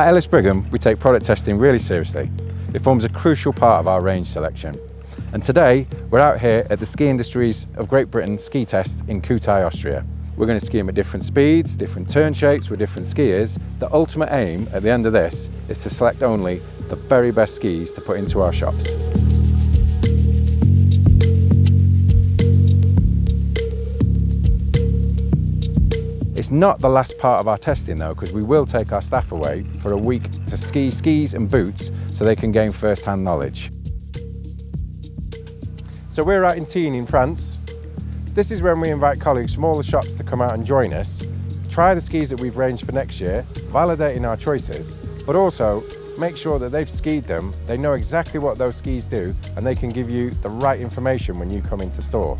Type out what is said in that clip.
At Ellis Brigham, we take product testing really seriously. It forms a crucial part of our range selection. And today, we're out here at the Ski Industries of Great Britain ski test in Kühtai, Austria. We're going to ski them at different speeds, different turn shapes with different skiers. The ultimate aim at the end of this is to select only the very best skis to put into our shops. It's not the last part of our testing though, because we will take our staff away for a week to ski skis and boots so they can gain first-hand knowledge. So we're out in Tignes in France. This is when we invite colleagues from all the shops to come out and join us, try the skis that we've ranged for next year, validating our choices, but also make sure that they've skied them, they know exactly what those skis do, and they can give you the right information when you come into store.